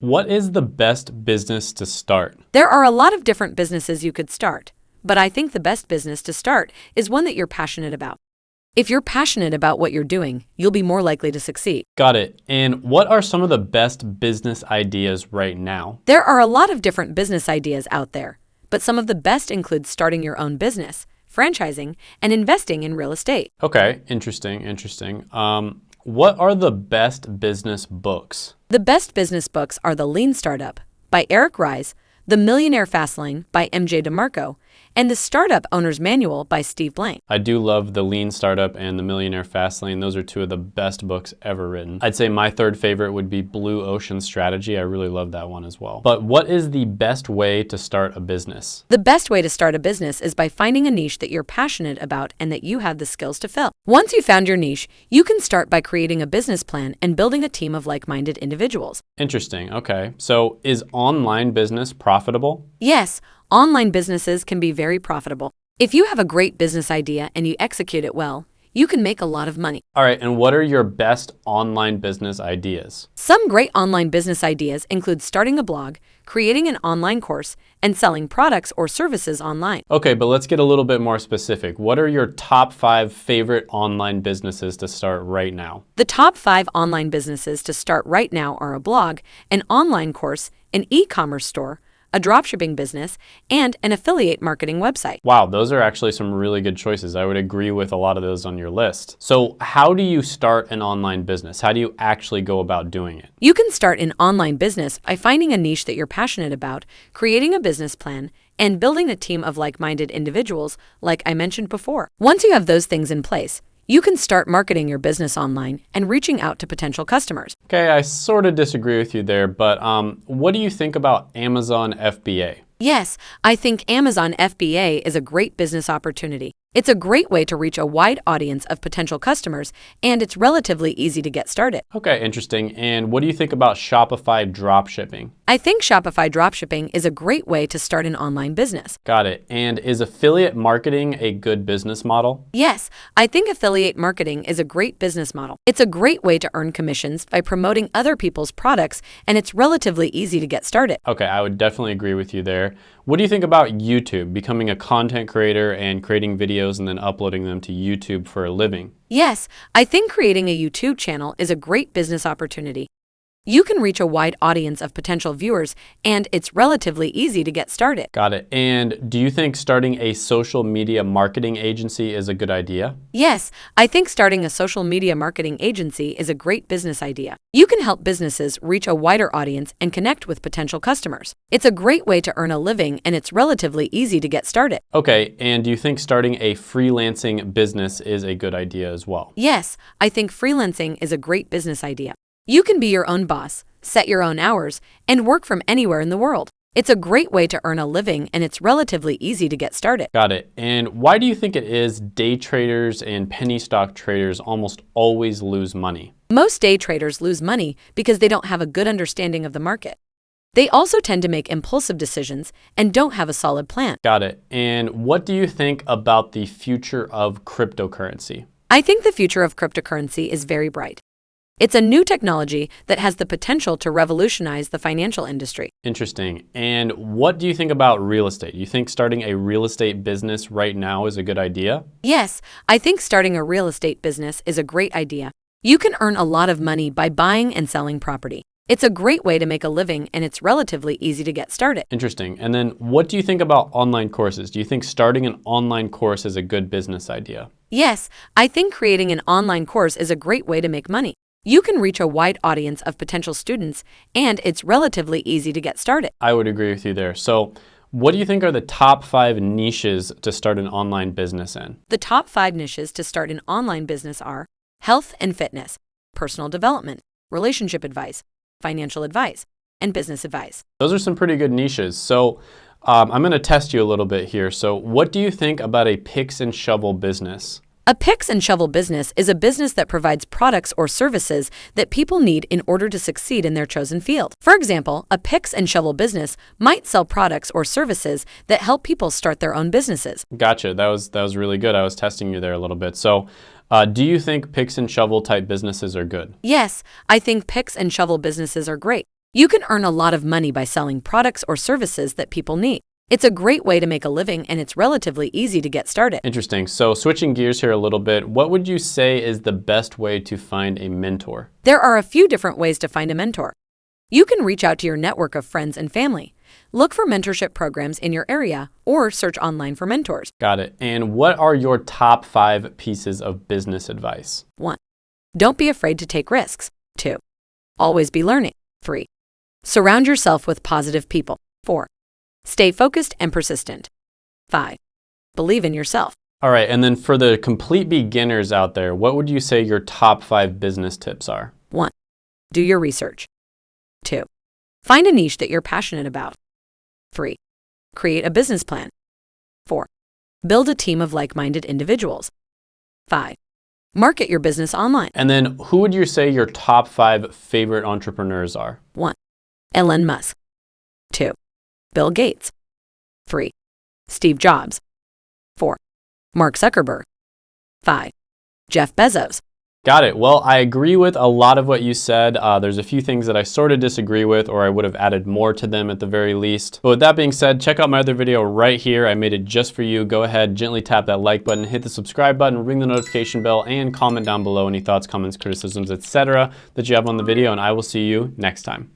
What is the best business to start? There are a lot of different businesses you could start, but I think the best business to start is one that you're passionate about. If you're passionate about what you're doing, you'll be more likely to succeed. Got it. And what are some of the best business ideas right now? There are a lot of different business ideas out there, but some of the best include starting your own business, franchising, and investing in real estate. Okay, interesting, interesting. Um, what are the best business books? The best business books are The Lean Startup by Eric Ries, The Millionaire Fastlane by MJ DeMarco, and The Startup Owner's Manual by Steve Blank. I do love The Lean Startup and The Millionaire Fastlane. Those are two of the best books ever written. I'd say my third favorite would be Blue Ocean Strategy. I really love that one as well. But what is the best way to start a business? The best way to start a business is by finding a niche that you're passionate about and that you have the skills to fill. Once you've found your niche, you can start by creating a business plan and building a team of like-minded individuals. Interesting, okay. So is online business profitable? Yes, online businesses can be very profitable. If you have a great business idea and you execute it well, you can make a lot of money. All right, and what are your best online business ideas? Some great online business ideas include starting a blog, creating an online course, and selling products or services online. Okay, but let's get a little bit more specific. What are your top five favorite online businesses to start right now? The top five online businesses to start right now are a blog, an online course, an e-commerce store, a dropshipping business, and an affiliate marketing website. Wow, those are actually some really good choices. I would agree with a lot of those on your list. So how do you start an online business? How do you actually go about doing it? You can start an online business by finding a niche that you're passionate about, creating a business plan, and building a team of like-minded individuals, like I mentioned before. Once you have those things in place, you can start marketing your business online and reaching out to potential customers. Okay, I sort of disagree with you there, but um, what do you think about Amazon FBA? Yes, I think Amazon FBA is a great business opportunity. It's a great way to reach a wide audience of potential customers, and it's relatively easy to get started. Okay, interesting. And what do you think about Shopify dropshipping? I think Shopify dropshipping is a great way to start an online business. Got it. And is affiliate marketing a good business model? Yes, I think affiliate marketing is a great business model. It's a great way to earn commissions by promoting other people's products, and it's relatively easy to get started. Okay, I would definitely agree with you there. What do you think about YouTube, becoming a content creator and creating videos and then uploading them to YouTube for a living? Yes, I think creating a YouTube channel is a great business opportunity. You can reach a wide audience of potential viewers, and it's relatively easy to get started. Got it. And do you think starting a social media marketing agency is a good idea? Yes, I think starting a social media marketing agency is a great business idea. You can help businesses reach a wider audience and connect with potential customers. It's a great way to earn a living, and it's relatively easy to get started. Okay, and do you think starting a freelancing business is a good idea as well? Yes, I think freelancing is a great business idea. You can be your own boss, set your own hours, and work from anywhere in the world. It's a great way to earn a living and it's relatively easy to get started. Got it. And why do you think it is day traders and penny stock traders almost always lose money? Most day traders lose money because they don't have a good understanding of the market. They also tend to make impulsive decisions and don't have a solid plan. Got it. And what do you think about the future of cryptocurrency? I think the future of cryptocurrency is very bright. It's a new technology that has the potential to revolutionize the financial industry. Interesting. And what do you think about real estate? You think starting a real estate business right now is a good idea? Yes, I think starting a real estate business is a great idea. You can earn a lot of money by buying and selling property. It's a great way to make a living and it's relatively easy to get started. Interesting. And then what do you think about online courses? Do you think starting an online course is a good business idea? Yes, I think creating an online course is a great way to make money. You can reach a wide audience of potential students, and it's relatively easy to get started. I would agree with you there. So what do you think are the top five niches to start an online business in? The top five niches to start an online business are health and fitness, personal development, relationship advice, financial advice, and business advice. Those are some pretty good niches. So um, I'm going to test you a little bit here. So what do you think about a picks and shovel business? A picks and shovel business is a business that provides products or services that people need in order to succeed in their chosen field. For example, a picks and shovel business might sell products or services that help people start their own businesses. Gotcha. That was that was really good. I was testing you there a little bit. So, uh, do you think picks and shovel type businesses are good? Yes, I think picks and shovel businesses are great. You can earn a lot of money by selling products or services that people need. It's a great way to make a living and it's relatively easy to get started. Interesting. So switching gears here a little bit, what would you say is the best way to find a mentor? There are a few different ways to find a mentor. You can reach out to your network of friends and family. Look for mentorship programs in your area or search online for mentors. Got it. And what are your top five pieces of business advice? 1. Don't be afraid to take risks. 2. Always be learning. 3. Surround yourself with positive people. 4. Stay focused and persistent. 5. Believe in yourself. All right, and then for the complete beginners out there, what would you say your top five business tips are? 1. Do your research. 2. Find a niche that you're passionate about. 3. Create a business plan. 4. Build a team of like minded individuals. 5. Market your business online. And then who would you say your top five favorite entrepreneurs are? 1. Elon Musk. 2. Bill Gates. 3. Steve Jobs. 4. Mark Zuckerberg. 5. Jeff Bezos. Got it. Well, I agree with a lot of what you said. Uh, there's a few things that I sort of disagree with, or I would have added more to them at the very least. But with that being said, check out my other video right here. I made it just for you. Go ahead, gently tap that like button, hit the subscribe button, ring the notification bell, and comment down below any thoughts, comments, criticisms, etc. that you have on the video, and I will see you next time.